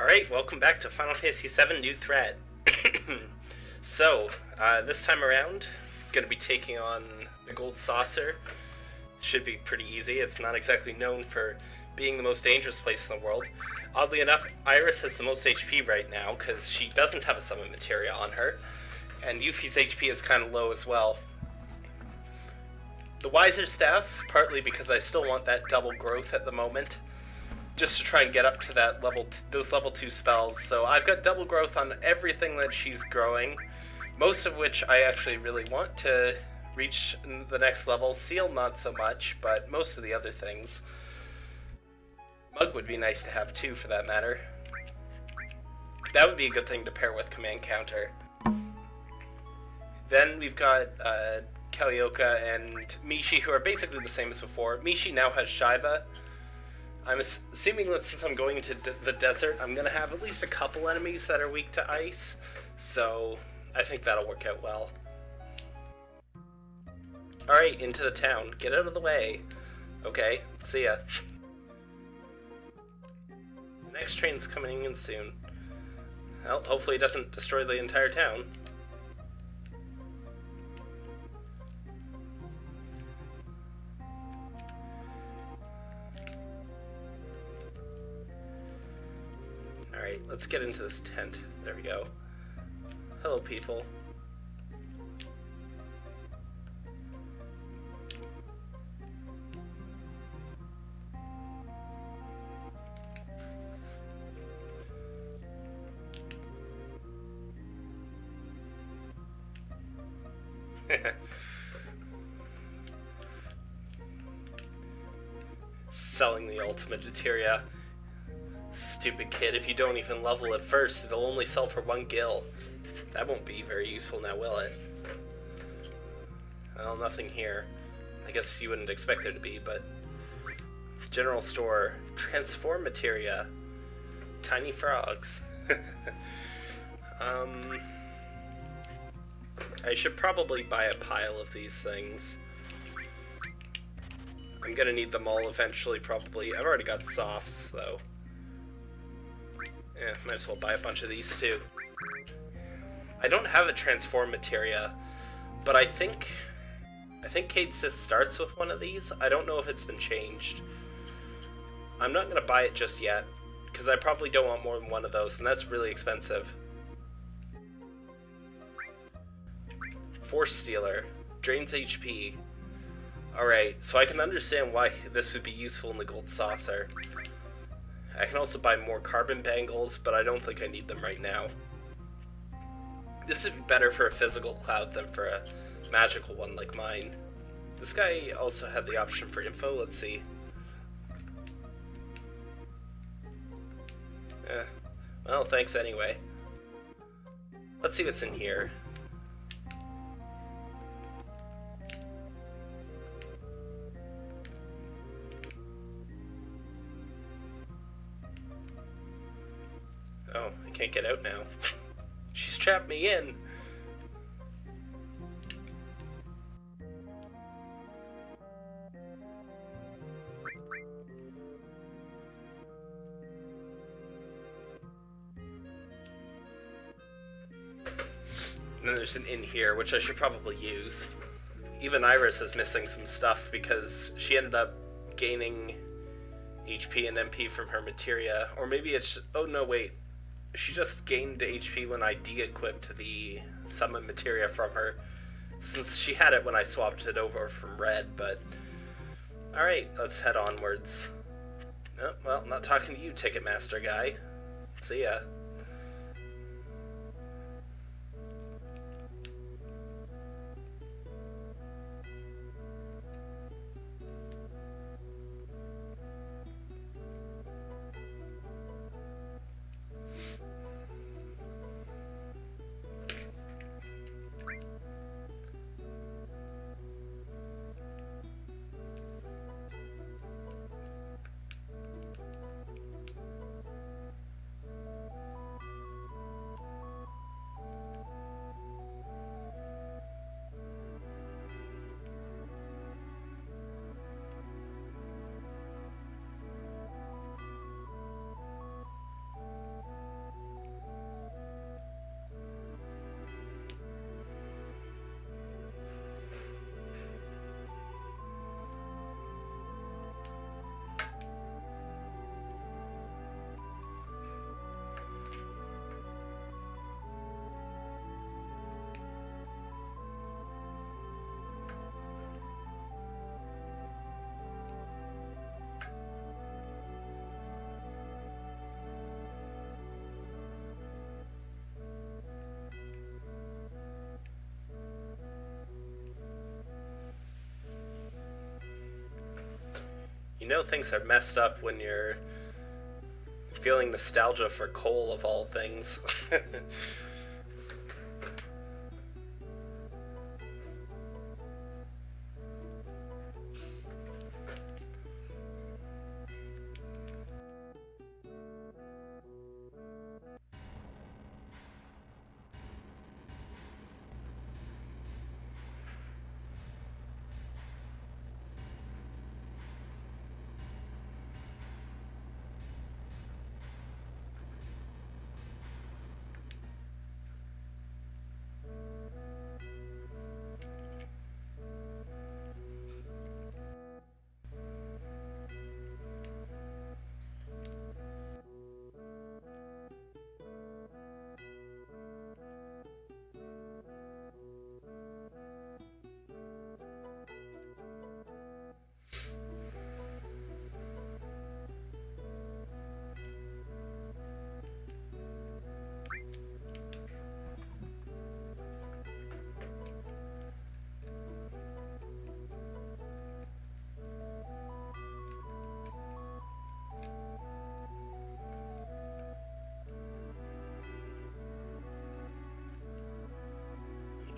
Alright, welcome back to Final Fantasy VII New Threat. so, uh, this time around, gonna be taking on the Gold Saucer. Should be pretty easy. It's not exactly known for being the most dangerous place in the world. Oddly enough, Iris has the most HP right now, because she doesn't have a summon materia on her. And Yuffie's HP is kind of low as well. The Wiser Staff, partly because I still want that double growth at the moment just to try and get up to that level, those level two spells. So I've got double growth on everything that she's growing, most of which I actually really want to reach the next level. Seal not so much, but most of the other things. Mug would be nice to have too, for that matter. That would be a good thing to pair with command counter. Then we've got uh, Kalioka and Mishi, who are basically the same as before. Mishi now has Shiva, I'm assuming that since I'm going to the desert, I'm going to have at least a couple enemies that are weak to ice, so I think that'll work out well. Alright, into the town. Get out of the way. Okay, see ya. The next train's coming in soon. Well, hopefully it doesn't destroy the entire town. Alright, let's get into this tent. There we go. Hello, people. Selling the ultimate materia. Stupid kid, if you don't even level it first, it'll only sell for one gil. That won't be very useful now, will it? Well, nothing here. I guess you wouldn't expect there to be, but... General store. Transform materia. Tiny frogs. um... I should probably buy a pile of these things. I'm gonna need them all eventually, probably. I've already got softs, though. Yeah, might as well buy a bunch of these too. I don't have a transform materia, but I think I think Cait Sith starts with one of these. I don't know if it's been changed. I'm not gonna buy it just yet, because I probably don't want more than one of those, and that's really expensive. Force Stealer. Drains HP. Alright, so I can understand why this would be useful in the Gold Saucer. I can also buy more carbon bangles, but I don't think I need them right now. This would be better for a physical cloud than for a magical one like mine. This guy also had the option for info, let's see. Eh, well, thanks anyway. Let's see what's in here. Can't get out now. She's trapped me in. And then there's an in here, which I should probably use. Even Iris is missing some stuff because she ended up gaining HP and MP from her materia. Or maybe it's... Oh, no, wait she just gained HP when I de-equipped the summon materia from her, since she had it when I swapped it over from red, but... Alright, let's head onwards. Oh, well, not talking to you, Ticketmaster guy. See ya. You know things are messed up when you're feeling nostalgia for coal of all things.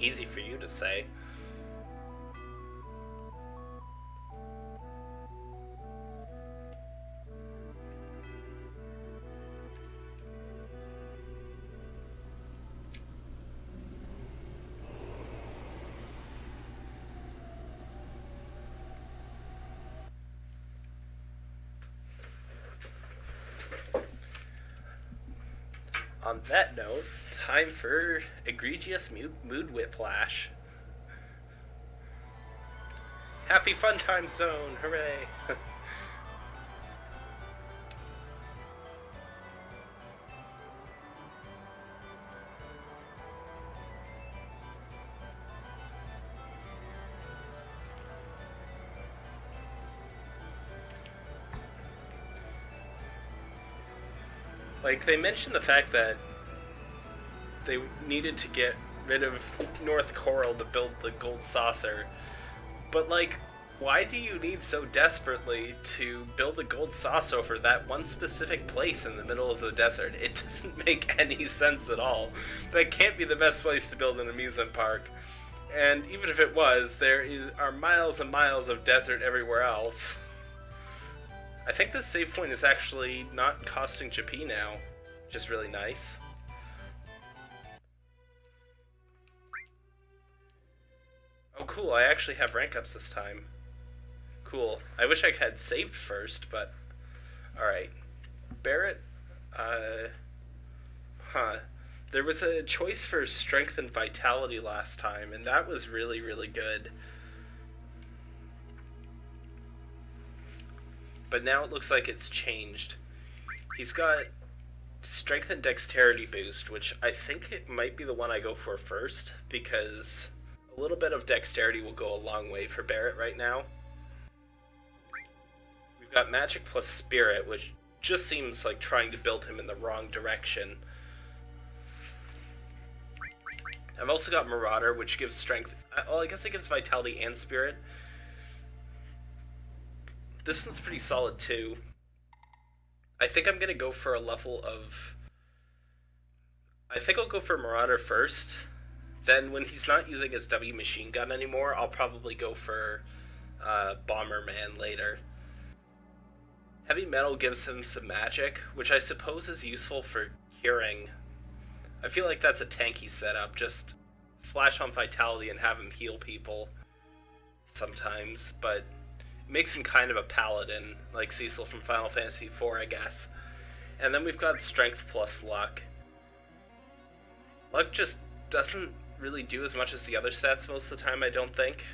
easy for you to say. On that note, time for egregious mood whiplash. Happy fun time zone, hooray! like they mentioned the fact that they needed to get rid of North Corel to build the gold saucer. But like, why do you need so desperately to build a gold saucer for that one specific place in the middle of the desert? It doesn't make any sense at all. That can't be the best place to build an amusement park. And even if it was, there is, are miles and miles of desert everywhere else. I think this save point is actually not costing Jappy now, which is really nice. Cool. I actually have rank ups this time. Cool. I wish I had saved first, but... Alright. Barret, uh... Huh. There was a choice for strength and vitality last time, and that was really, really good. But now it looks like it's changed. He's got strength and dexterity boost, which I think it might be the one I go for first, because a little bit of dexterity will go a long way for Barret right now. We've got magic plus spirit, which just seems like trying to build him in the wrong direction. I've also got Marauder, which gives strength. Well, I guess it gives vitality and spirit. This one's pretty solid too. I think I'm gonna go for a level of. I think I'll go for Marauder first, then when he's not using his W machine gun anymore, I'll probably go for uh, Bomberman later. Heavy Metal gives him some magic, which I suppose is useful for curing. I feel like that's a tanky setup, just splash on Vitality and have him heal people sometimes, but it makes him kind of a paladin, like Cecil from Final Fantasy IV, I guess. And then we've got Strength plus Luck. Luck just doesn't really do as much as the other stats most of the time, I don't think.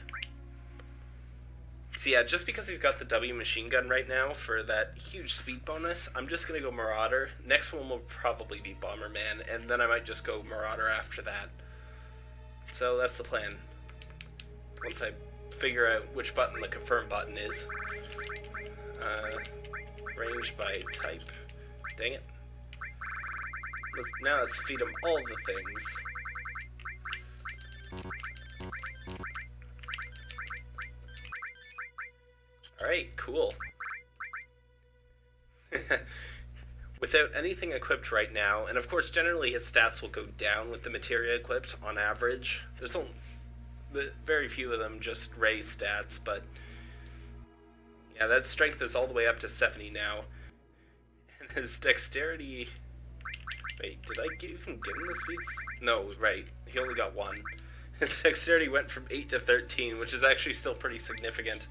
So yeah, just because he's got the W machine gun right now for that huge speed bonus, I'm just going to go Marauder. Next one will probably be Bomberman, and then I might just go Marauder after that. So that's the plan. Once I figure out which button the confirm button is. Uh, range by type. Dang it. Let's, now let's feed him all the things. Alright, cool. Without anything equipped right now, and of course generally his stats will go down with the materia equipped on average. There's only the, very few of them just raise stats, but yeah, that strength is all the way up to 70 now. And his dexterity... Wait, did I even give him the speeds? No, right. He only got one. His dexterity went from 8 to 13, which is actually still pretty significant.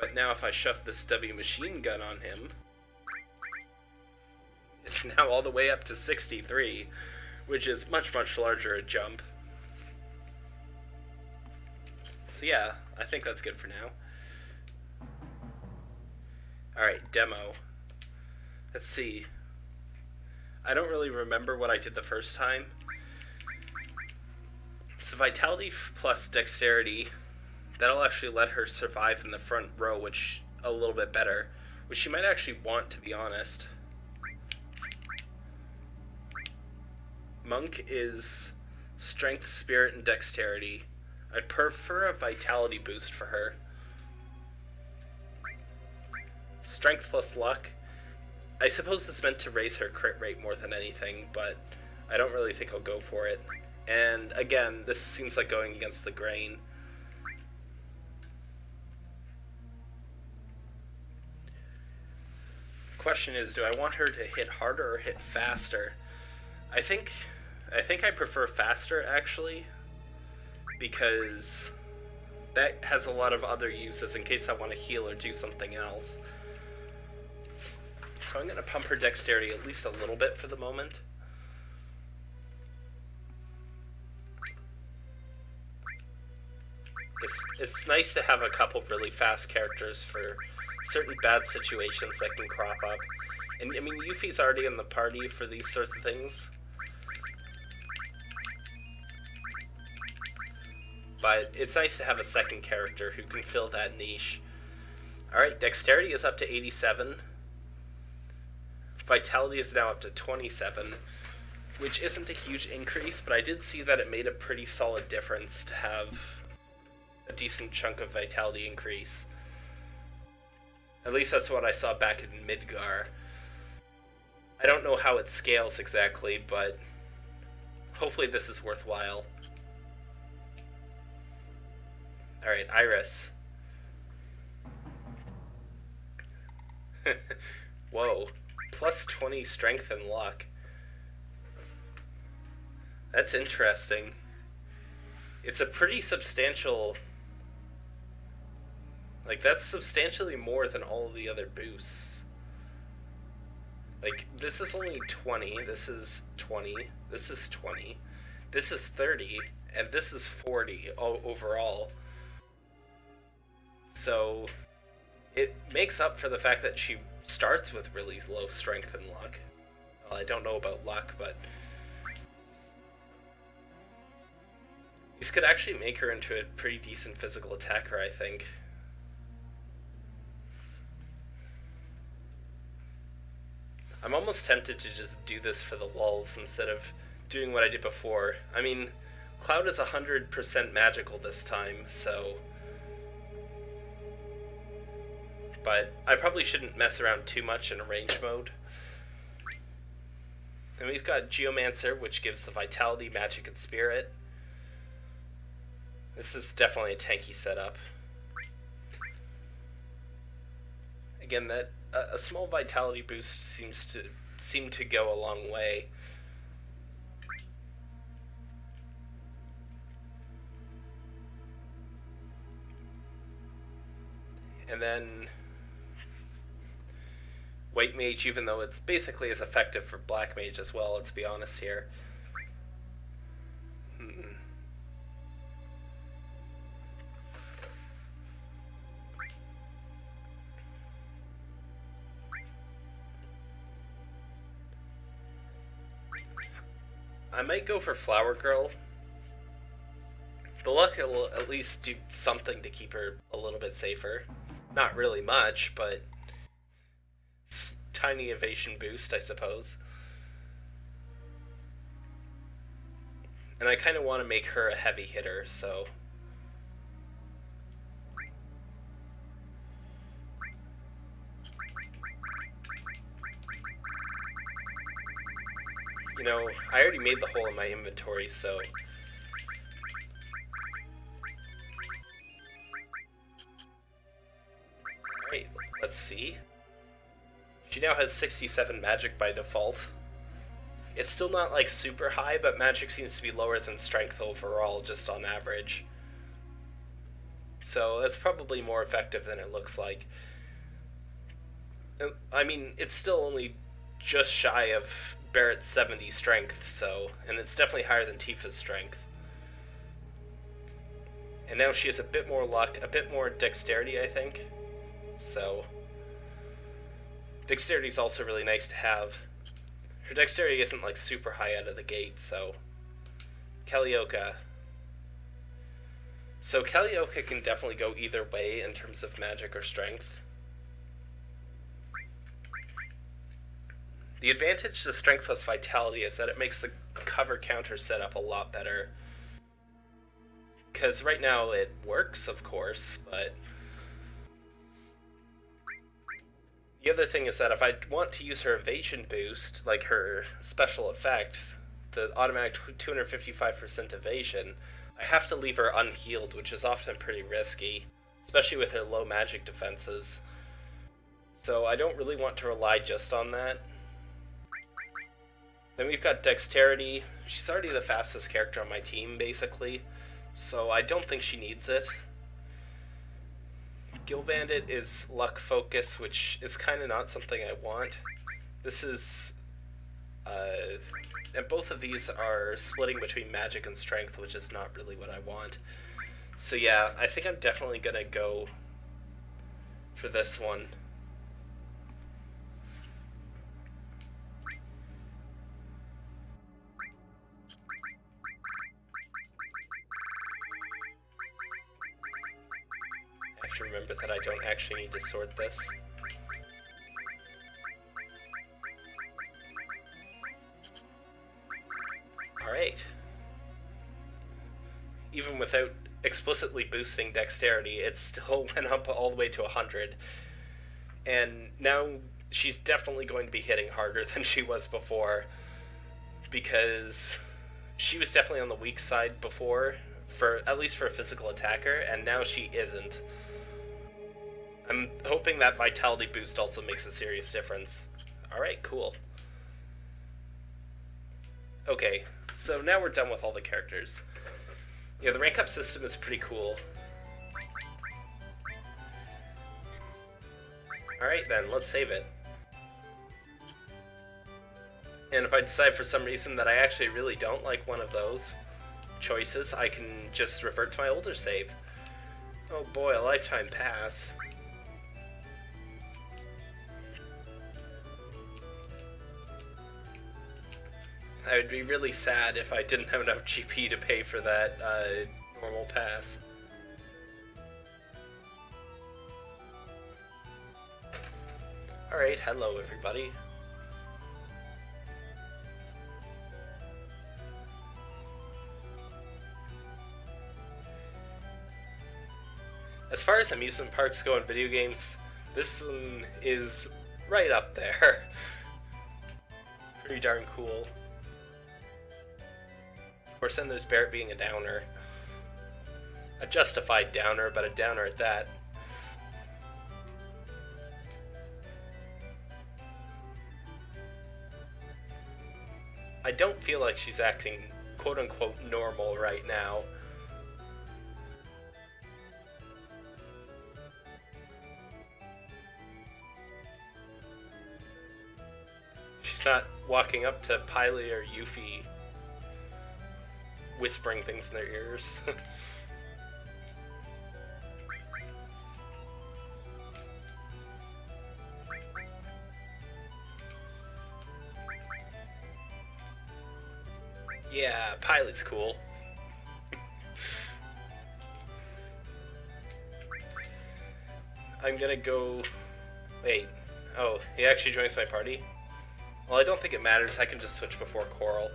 But now if I shove this stubby machine gun on him, it's now all the way up to 63, which is much, much larger a jump. So yeah, I think that's good for now. Alright, demo. Let's see. I don't really remember what I did the first time. So vitality plus dexterity, that'll actually let her survive in the front row, which a little bit better, which she might actually want to be honest. Monk is strength, spirit, and dexterity. I'd prefer a vitality boost for her. Strength plus luck. I suppose it's meant to raise her crit rate more than anything, but I don't really think I'll go for it. And again, this seems like going against the grain. Question is, do I want her to hit harder or hit faster? I think I think I prefer faster actually because that has a lot of other uses in case I want to heal or do something else. So I'm going to pump her dexterity at least a little bit for the moment. It's, it's nice to have a couple really fast characters for certain bad situations that can crop up. And I mean, Yuffie's already in the party for these sorts of things. But it's nice to have a second character who can fill that niche. Alright, Dexterity is up to 87. Vitality is now up to 27, which isn't a huge increase, but I did see that it made a pretty solid difference to have a decent chunk of Vitality increase. At least that's what I saw back in Midgar. I don't know how it scales exactly, but hopefully this is worthwhile. Alright, Iris. Whoa. Plus 20 strength and luck. That's interesting. It's a pretty substantial... Like, that's substantially more than all the other boosts. Like, this is only 20, this is 20, this is 20, this is 30, and this is 40 overall. So it makes up for the fact that she starts with really low strength and luck. Well, I don't know about luck, but these could actually make her into a pretty decent physical attacker, I think. I'm almost tempted to just do this for the lulls instead of doing what I did before. I mean, Cloud is 100% magical this time, so but I probably shouldn't mess around too much in range mode. Then we've got Geomancer, which gives the Vitality, Magic, and Spirit. This is definitely a tanky setup. Again, that a, a small Vitality boost seems to seem to go a long way. And then White Mage, even though it's basically as effective for Black Mage as well, let's be honest here. I might go for Flower Girl. The luck will at least do something to keep her a little bit safer. Not really much, but tiny evasion boost, I suppose. And I kind of want to make her a heavy hitter, so... You know, I already made the hole in my inventory, so... Alright, let's see. She now has 67 magic by default. It's still not like super high, but magic seems to be lower than strength overall, just on average. So that's probably more effective than it looks like. Uh, I mean, it's still only just shy of Barret's 70 strength, so, and it's definitely higher than Tifa's strength. And now she has a bit more luck, a bit more dexterity, I think. So, dexterity is also really nice to have. Her dexterity isn't like super high out of the gate, so. Kalioka. So Kalioka can definitely go either way in terms of magic or strength. The advantage to Strength plus Vitality is that it makes the cover counter setup a lot better. Because right now it works, of course, but... The other thing is that if I want to use her evasion boost, like her special effect, the automatic 255% evasion, I have to leave her unhealed, which is often pretty risky, especially with her low magic defenses. So I don't really want to rely just on that. Then we've got Dexterity. She's already the fastest character on my team, basically, so I don't think she needs it. Gil Bandit is Luck Focus, which is kind of not something I want. This is... Uh, and both of these are splitting between magic and strength, which is not really what I want. So yeah, I think I'm definitely gonna go for this one. To remember that I don't actually need to sort this. Alright. Even without explicitly boosting dexterity, it still went up all the way to 100. And now she's definitely going to be hitting harder than she was before because she was definitely on the weak side before for at least for a physical attacker and now she isn't I'm hoping that vitality boost also makes a serious difference. Alright, cool. Okay, so now we're done with all the characters. Yeah, the rank up system is pretty cool. Alright then, let's save it. And if I decide for some reason that I actually really don't like one of those choices, I can just revert to my older save. Oh boy, a lifetime pass. I would be really sad if I didn't have enough GP to pay for that uh, normal pass. Alright, hello everybody. As far as amusement parks go in video games, this one is right up there. Pretty darn cool course, then there's Barret being a downer. A justified downer, but a downer at that. I don't feel like she's acting quote unquote normal right now. She's not walking up to Piley or Yuffie whispering things in their ears. yeah, pilot's cool. I'm gonna go... Wait. Oh, he actually joins my party? Well, I don't think it matters. I can just switch before Corel.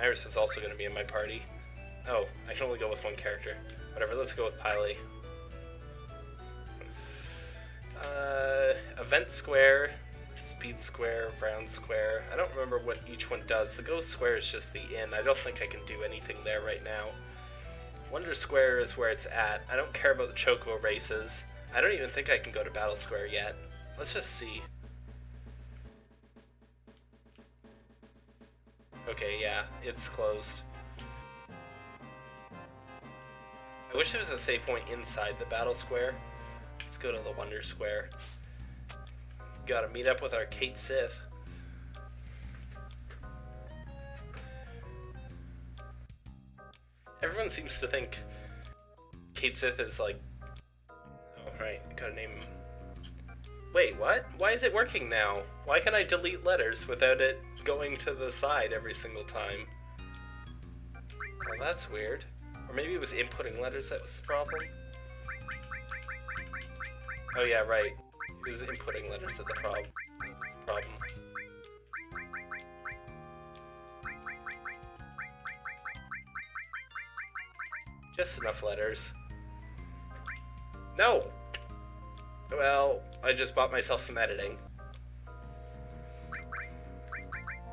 Iris is also going to be in my party. Oh, I can only go with one character. Whatever, let's go with Pily. Uh, Event Square, speed square, round square. I don't remember what each one does. The ghost square is just the inn. I don't think I can do anything there right now. Wonder Square is where it's at. I don't care about the Choco races. I don't even think I can go to Battle Square yet. Let's just see. Okay, yeah, it's closed. I wish there was a save point inside the Battle Square. Let's go to the Wonder Square. Gotta meet up with our Cait Sith. Everyone seems to think Cait Sith is like. Oh, right, gotta name him. Wait, what? Why is it working now? Why can I delete letters without it going to the side every single time? Well, that's weird. Or maybe it was inputting letters that was the problem? Oh yeah, right. It was inputting letters that the problem. The problem. Just enough letters. No! Well, I just bought myself some editing.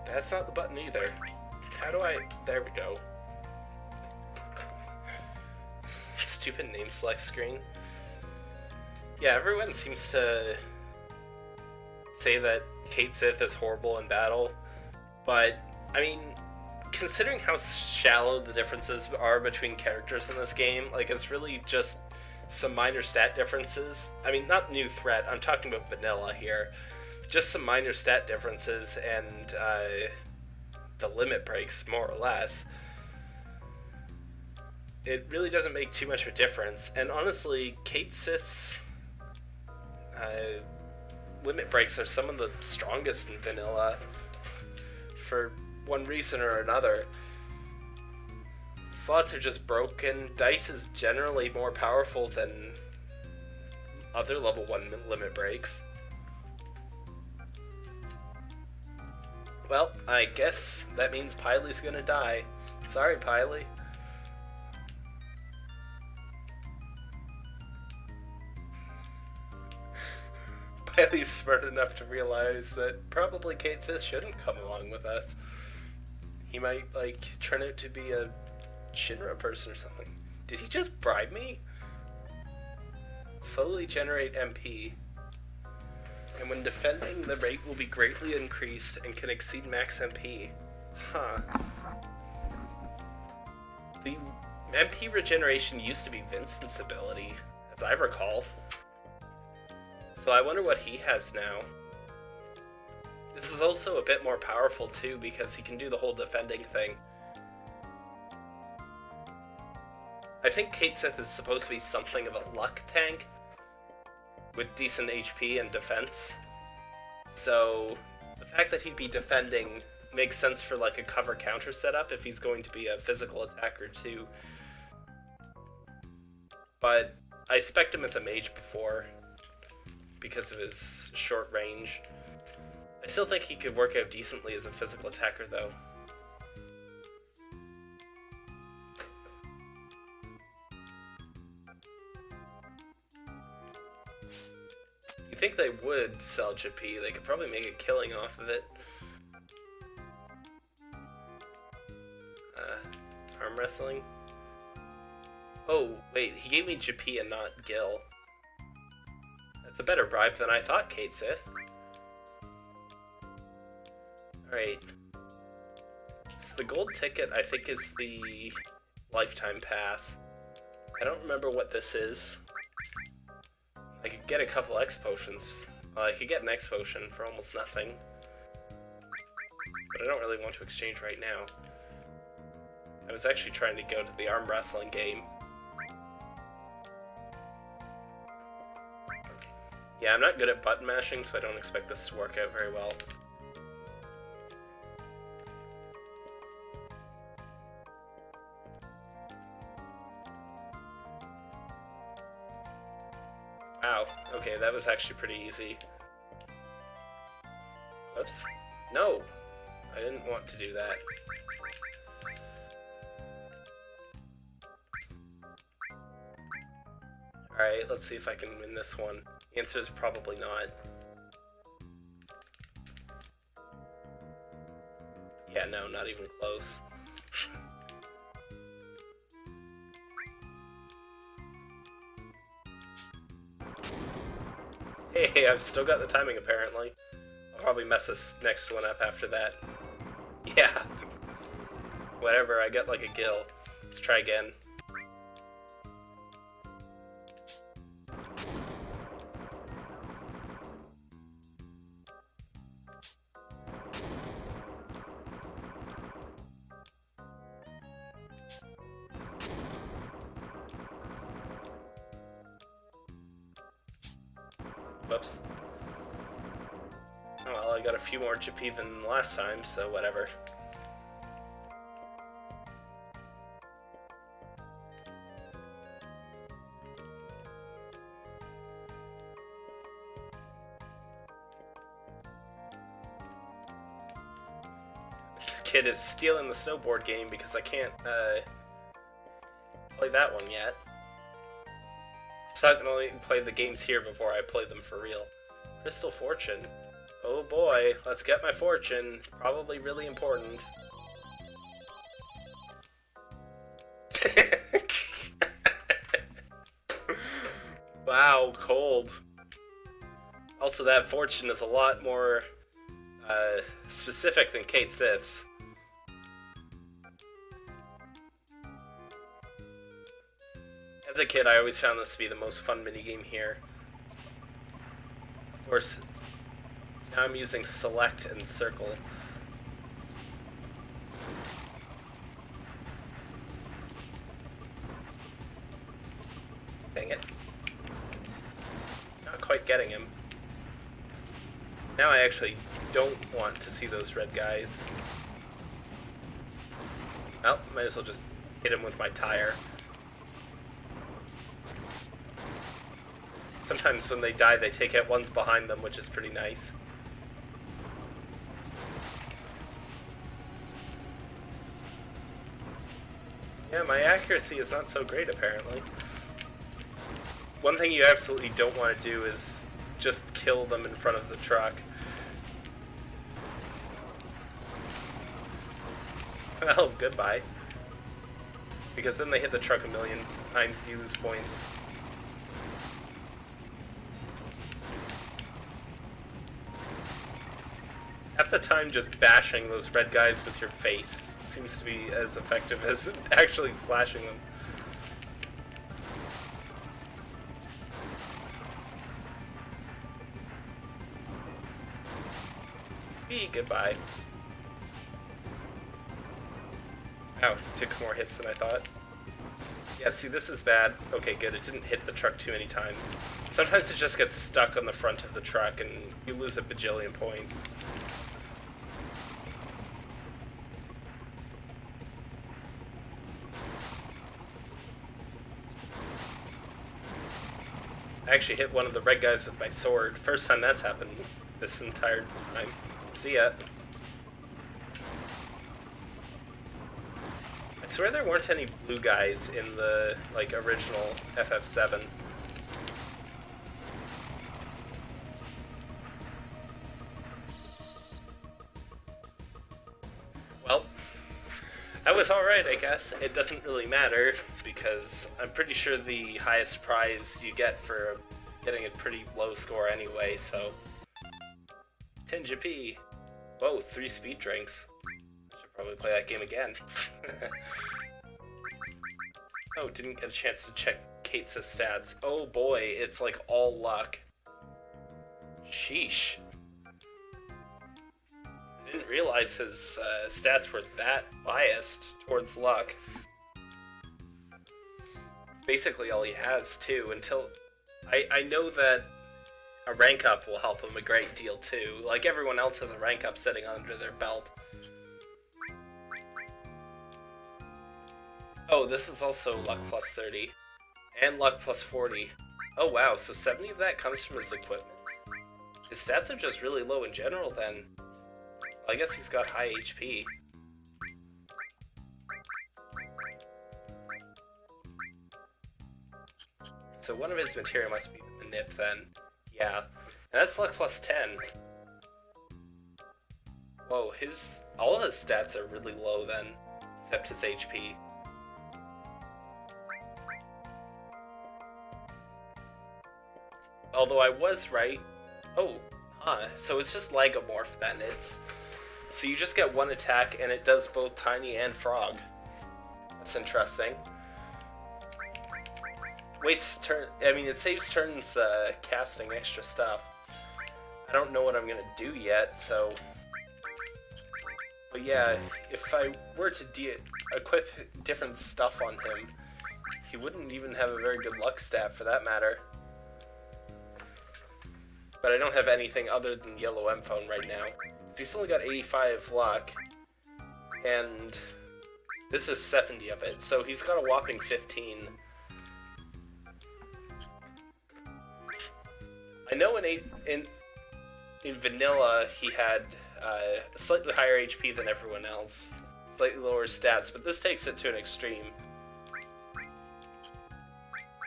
That's not the button either. How do I... There we go. Stupid name select screen. Yeah, everyone seems to say that Cait Sith is horrible in battle, but, I mean, considering how shallow the differences are between characters in this game, like, it's really just some minor stat differences. I mean, not new threat, I'm talking about vanilla here. Just some minor stat differences and uh, the limit breaks, more or less. It really doesn't make too much of a difference. And honestly, Cait Sith's uh, limit breaks are some of the strongest in vanilla for one reason or another. Slots are just broken. Dice is generally more powerful than other level 1 limit breaks. Well, I guess that means Piley's gonna die. Sorry, Piley. Piley's smart enough to realize that probably Cait Sith shouldn't come along with us. He might, like, turn out to be a Shinra person or something. Did he just bribe me? Slowly generate MP. And when defending, the rate will be greatly increased and can exceed max MP. Huh. The MP regeneration used to be Vincent's ability, as I recall. So I wonder what he has now. This is also a bit more powerful too because he can do the whole defending thing. I think Cait Sith is supposed to be something of a luck tank with decent HP and defense. So the fact that he'd be defending makes sense for like a cover counter setup if he's going to be a physical attacker too. But I spec him as a mage before because of his short range. I still think he could work out decently as a physical attacker though. You think they would sell Jappy? They could probably make a killing off of it. Uh, arm wrestling? Oh, wait, he gave me Jappy and not Gil. That's a better bribe than I thought, Cait Sith. Alright. So the gold ticket, I think, is the lifetime pass. I don't remember what this is. I could get a couple X potions. Well, I could get an X potion for almost nothing. But I don't really want to exchange right now. I was actually trying to go to the arm wrestling game. Yeah, I'm not good at button mashing, so I don't expect this to work out very well. that was actually pretty easy. Oops. No! I didn't want to do that. Alright, let's see if I can win this one. The answer is probably not. Yeah, no, not even close. hey, I've still got the timing apparently. I'll probably mess this next one up after that. Yeah. Whatever, I get like a gil. Let's try again. GP than last time, so whatever. This kid is stealing the snowboard game because I can't uh, play that one yet. So I can only play the games here before I play them for real. Crystal Fortune. Oh boy, let's get my fortune. Probably really important. wow, cold. Also, that fortune is a lot more uh, specific than Cait Sith's. As a kid, I always found this to be the most fun minigame here. Of course, now I'm using select and circle. Dang it. Not quite getting him. Now I actually don't want to see those red guys. Well, might as well just hit him with my tire. Sometimes when they die, they take out ones behind them, which is pretty nice. Yeah, my accuracy is not so great, apparently. One thing you absolutely don't want to do is just kill them in front of the truck. Well, goodbye. Because then they hit the truck a million times, you lose points. Half the time just bashing those red guys with your face seems to be as effective as actually slashing them. Be goodbye. Ow, took more hits than I thought. Yeah, see, this is bad. Okay, good. It didn't hit the truck too many times. Sometimes it just gets stuck on the front of the truck and you lose a bajillion points. Actually hit one of the red guys with my sword. First time that's happened this entire time. See ya. I swear there weren't any blue guys in the, like, original FF7. Well, that was alright, I guess. It doesn't really matter, because I'm pretty sure the highest prize you get for getting a pretty low score anyway, so... 10 GP! Whoa, three speed drinks. I should probably play that game again. oh, didn't get a chance to check Cait's stats. Oh boy, it's like all luck. Sheesh. I didn't realize his uh, stats were that biased towards luck. It's basically all he has, too, until... I, I know that a rank up will help him a great deal too. Like everyone else has a rank up sitting under their belt. Oh, this is also luck plus 30. And luck plus 40. Oh wow, so 70 of that comes from his equipment? His stats are just really low in general then. Well, I guess he's got high HP. So one of his material must be the nip then. Yeah. And that's luck plus 10. Whoa, his all his stats are really low then, except his HP. Although I was right. Oh, huh. So it's just Lagomorph then. It's so you just get one attack and it does both Tiny and Frog. That's interesting. Wastes turn. I mean, it saves turns uh, casting extra stuff. I don't know what I'm gonna do yet, so. But yeah, if I were to equip different stuff on him, he wouldn't even have a very good luck stat for that matter. But I don't have anything other than yellow M phone right now. He's only got 85 luck, and this is 70 of it, so he's got a whopping 15. I know in in in vanilla he had uh, slightly higher HP than everyone else, slightly lower stats, but this takes it to an extreme.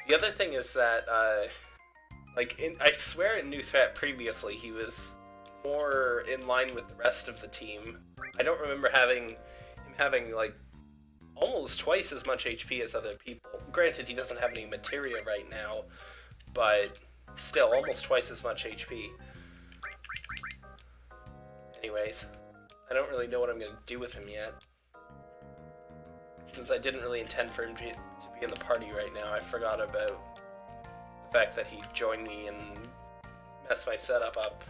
The other thing is that, uh, like, in, I swear in New Threat previously he was more in line with the rest of the team. I don't remember having him having like almost twice as much HP as other people. Granted, he doesn't have any materia right now, but still almost twice as much HP. Anyways, I don't really know what I'm going to do with him yet. Since I didn't really intend for him to, be in the party right now, I forgot about the fact that he joined me and messed my setup up.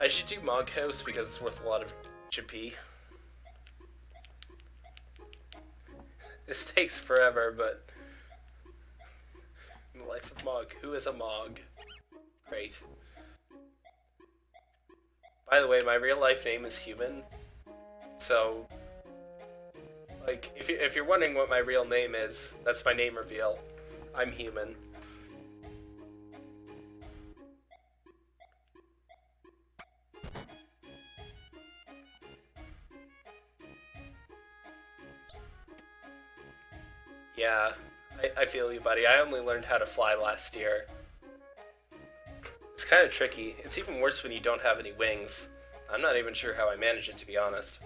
I should do Mog House because it's worth a lot of GP. This takes forever, but... The life of Mog. Who is a Mog? Great. By the way, my real life name is Human. So... Like, if, you, if you're wondering what my real name is, that's my name reveal. I'm Human. Yeah, I, I feel you, buddy. I only learned how to fly last year. It's kind of tricky. It's even worse when you don't have any wings. I'm not even sure how I manage it, to be honest.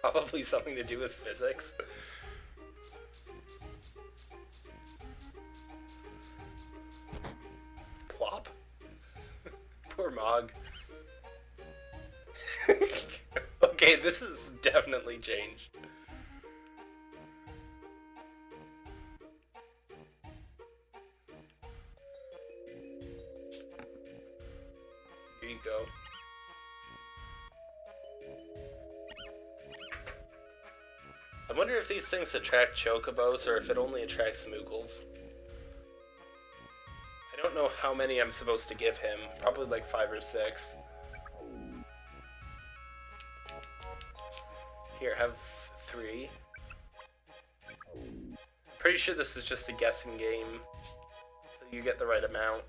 Probably something to do with physics. Plop. Poor Mog. okay, this has definitely changed. Things attract chocobos or if it only attracts moogles. I don't know how many I'm supposed to give him. Probably like five or six. Here, have three. Pretty sure this is just a guessing game. Until you get the right amount.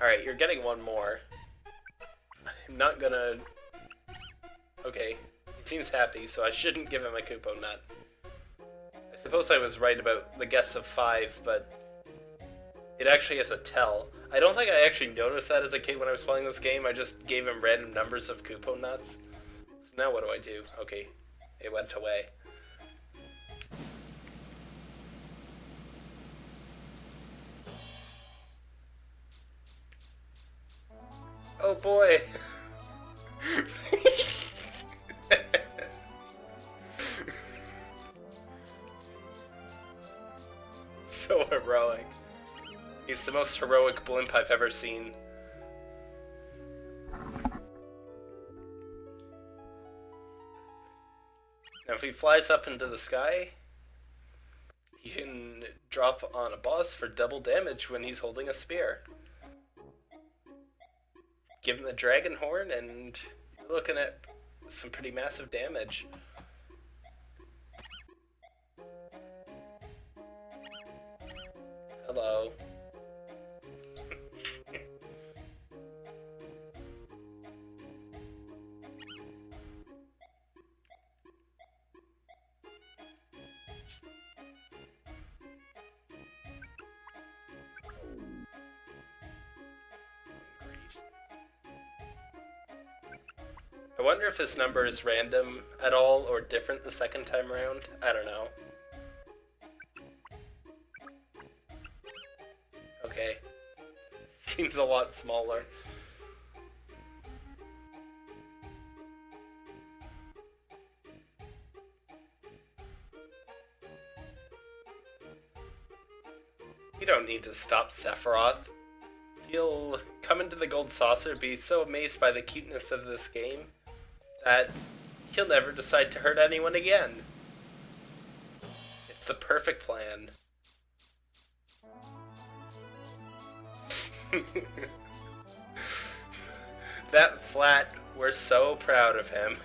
Alright, you're getting one more. I'm not gonna... Okay, he seems happy, so I shouldn't give him a Kupo Nut. I suppose I was right about the guess of five, but it actually has a tell. I don't think I actually noticed that as a kid when I was playing this game. I just gave him random numbers of Kupo Nuts. So now what do I do? Okay, it went away. Oh boy. so heroic. He's the most heroic blimp I've ever seen. Now if he flies up into the sky, he can drop on a boss for double damage when he's holding a spear give him the dragon horn, and you're looking at some pretty massive damage. Hello. I wonder if this number is random at all or different the second time around. I don't know. Seems a lot smaller. You don't need to stop Sephiroth. He'll come into the Gold Saucer, be so amazed by the cuteness of this game, that he'll never decide to hurt anyone again. It's the perfect plan. That flat, we're so proud of him.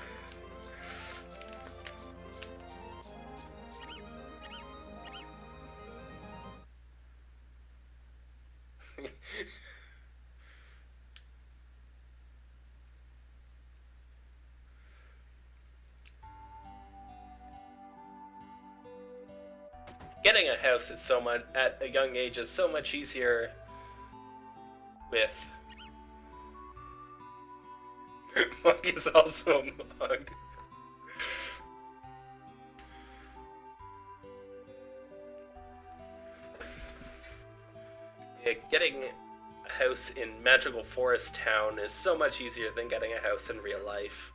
Getting a house at so much at a young age is so much easier Mug is also a mug. yeah, getting a house in Magical Forest Town is so much easier than getting a house in real life.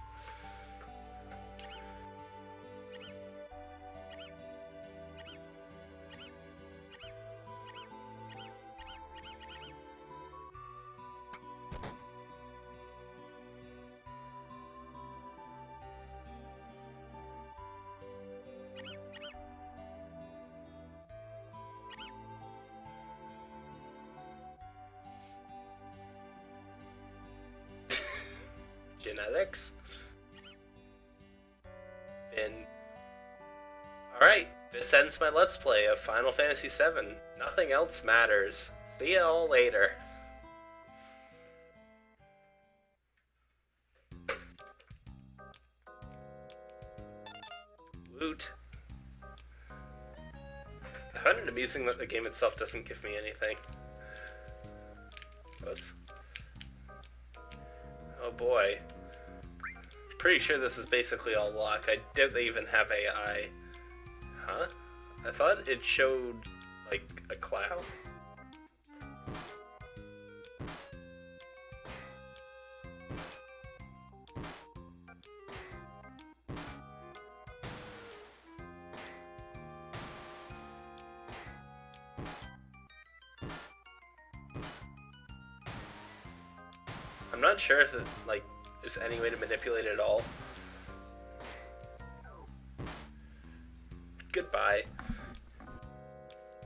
Genetics. Finn. Alright, this ends my Let's Play of Final Fantasy VII. Nothing else matters. See you all later. Woot. I find it amusing that the game itself doesn't give me anything. Oops. Oh boy. Pretty sure this is basically all luck. I doubt they even have AI. Huh? I thought it showed, like, a cloud. I'm not sure if it, like, any way to manipulate it at all. Goodbye.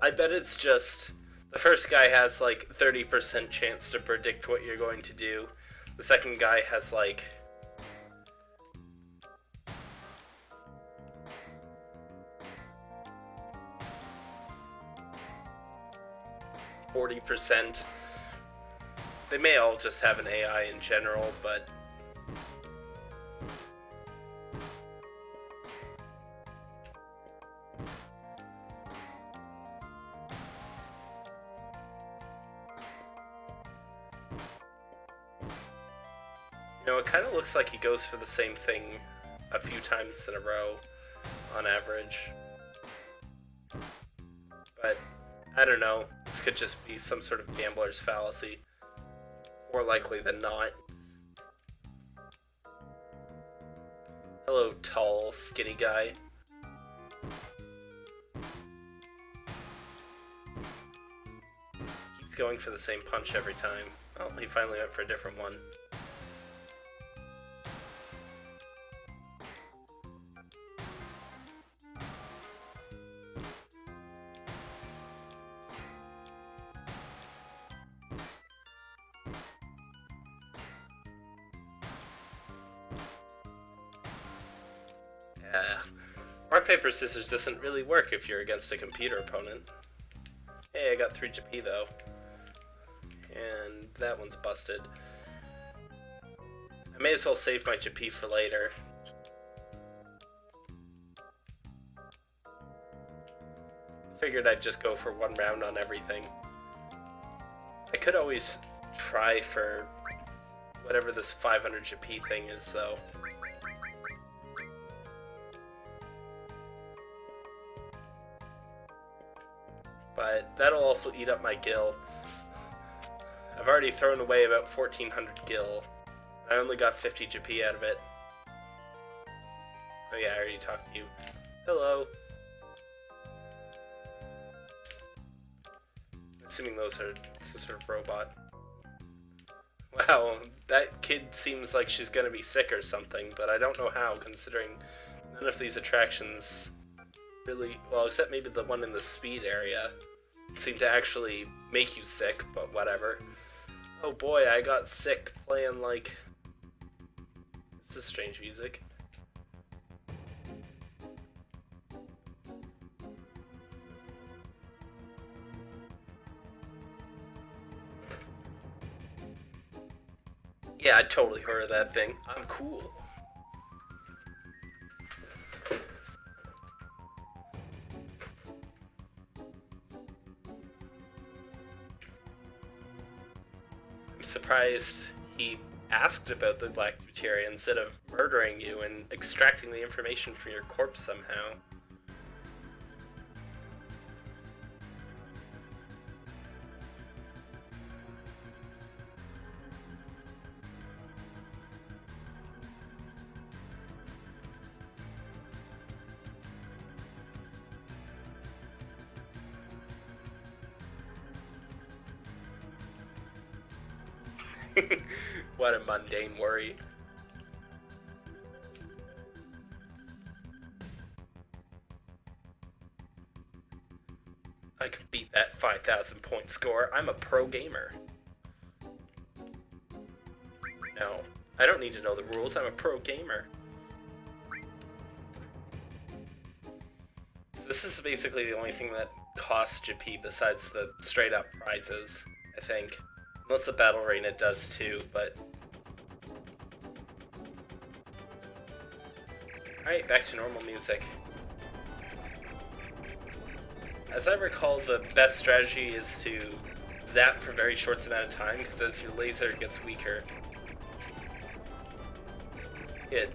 I bet it's just the first guy has like 30% chance to predict what you're going to do. The second guy has like Forty percent. They may all just have an AI in general, but looks like he goes for the same thing a few times in a row, on average. But, I don't know, this could just be some sort of gambler's fallacy. More likely than not. Hello, tall, skinny guy. Keeps going for the same punch every time. Oh, he finally went for a different one. Paper, scissors doesn't really work if you're against a computer opponent. Hey, I got 3 GP though. And that one's busted. I may as well save my GP for later. Figured I'd just go for one round on everything. I could always try for whatever this 500 GP thing is though. But that'll also eat up my gil. I've already thrown away about 1400 gil. I only got 50 GP out of it. Oh yeah, I already talked to you. Hello. Assuming those are some sort of robot. Wow, that kid seems like she's gonna be sick or something, but I don't know how, considering none of these attractions really, well, except maybe the one in the speed area, seem to actually make you sick, but whatever. Oh boy, I got sick playing like... This is strange music. Yeah, I totally heard of that thing. I'm cool. Surprised he asked about the black materia instead of murdering you and extracting the information from your corpse somehow. what a mundane worry. I can beat that 5,000 point score. I'm a pro gamer. No, I don't need to know the rules. I'm a pro gamer. So this is basically the only thing that costs GP besides the straight up prizes, I think. Unless the battle arena does too, but... Alright, back to normal music. As I recall, the best strategy is to zap for very short amount of time, because as your laser gets weaker, it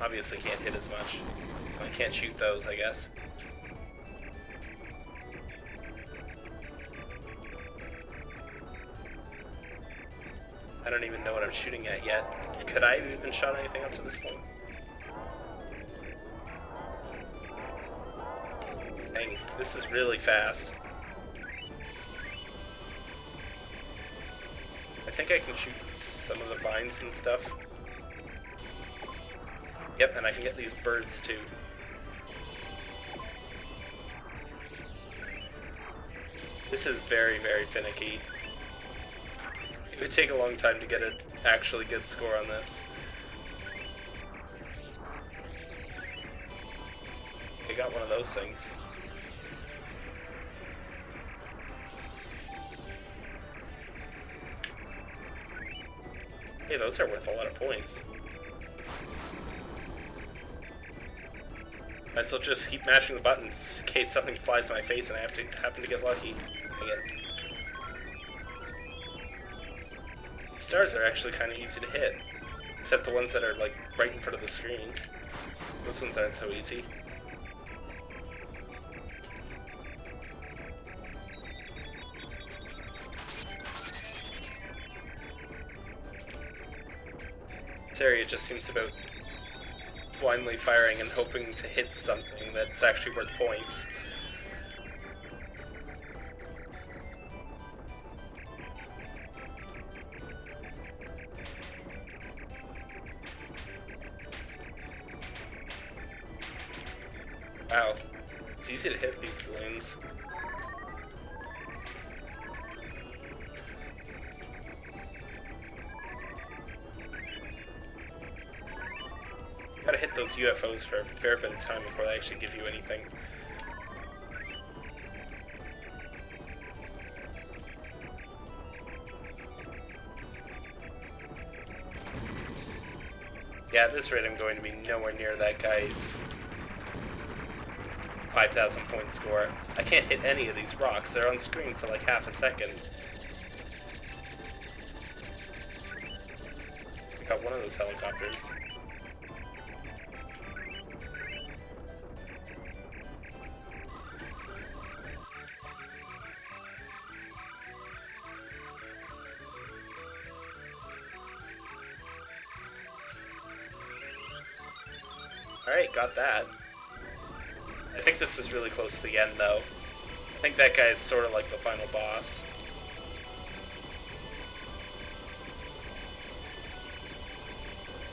obviously can't hit as much. I can't shoot those, I guess. I'm shooting at yet. Could I have even shot anything up to this point? Dang, this is really fast. I think I can shoot some of the vines and stuff. Yep, and I can get these birds too. This is very, very finicky. It would take a long time to get an actually good score on this. I got one of those things. Hey, those are worth a lot of points. I still just keep mashing the buttons in case something flies in my face and I have to happen to get lucky. Stars are actually kind of easy to hit. Except the ones that are like right in front of the screen. Those ones aren't so easy. This area just seems about blindly firing and hoping to hit something that's actually worth points. Actually give you anything. Yeah, at this rate I'm going to be nowhere near that guy's 5,000 point score. I can't hit any of these rocks. They're on screen for like half a second. Got one of those helicopters. The end, though. I think that guy is sort of like the final boss.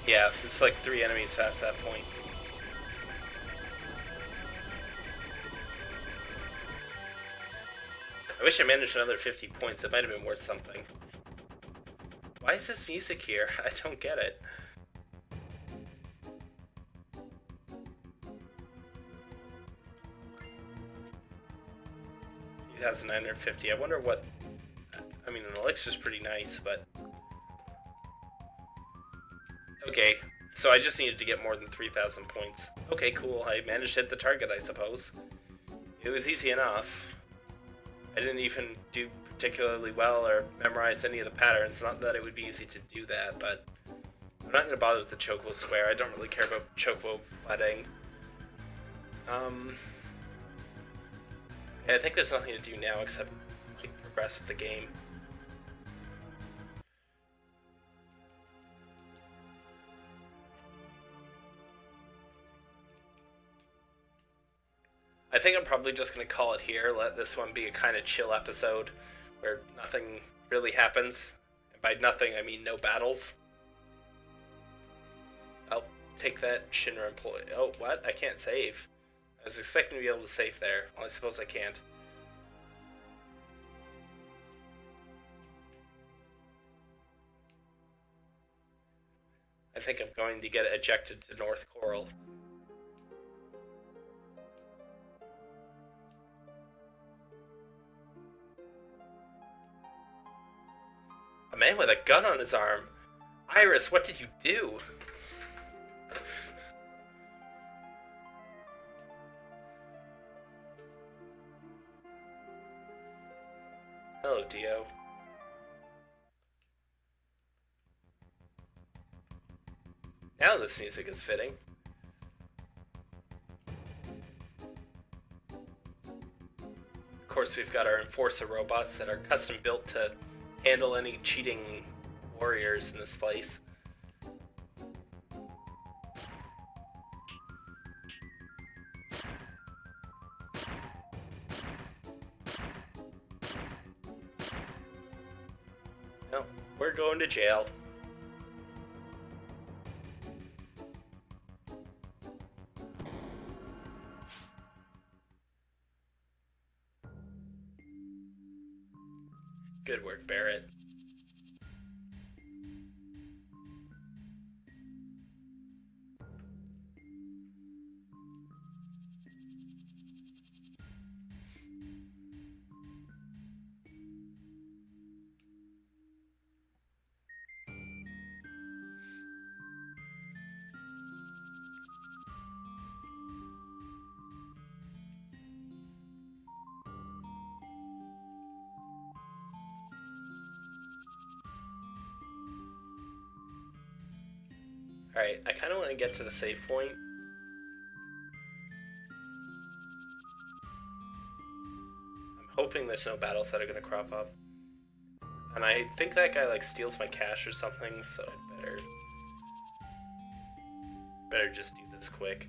Yeah, it's like three enemies past that point. I wish I managed another 50 points. It might have been worth something. Why is this music here? I don't get it. 2,950. I wonder what... I mean, an elixir's pretty nice, but... Okay, so I just needed to get more than 3,000 points. Okay, cool. I managed to hit the target, I suppose. It was easy enough. I didn't even do particularly well or memorize any of the patterns. Not that it would be easy to do that, but... I'm not going to bother with the Chocobo Square. I don't really care about Chocobo wedding. Um... I think there's nothing to do now except progress with the game. I think I'm probably just going to call it here, let this one be a kind of chill episode where nothing really happens. And by nothing, I mean no battles. I'll take that Shinra employee. Oh, what? I can't save. I was expecting to be able to save there. Well, I suppose I can't. I think I'm going to get ejected to North Corel. A man with a gun on his arm. Iris, what did you do? Dio. Now this music is fitting. Of course, we've got our Enforcer robots that are custom built to handle any cheating warriors in this place. We're going to jail. I kind of want to get to the save point. I'm hoping there's no battles that are going to crop up. And I think that guy like steals my cash or something, so I better... Better just do this quick.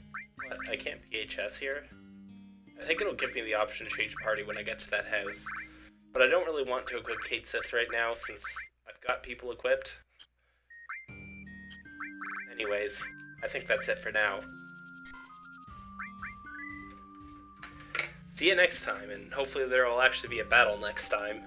But I can't PHS here. I think it'll give me the option to change party when I get to that house. But I don't really want to equip Cait Sith right now since I've got people equipped. Anyways, I think that's it for now. See you next time, and hopefully there will actually be a battle next time.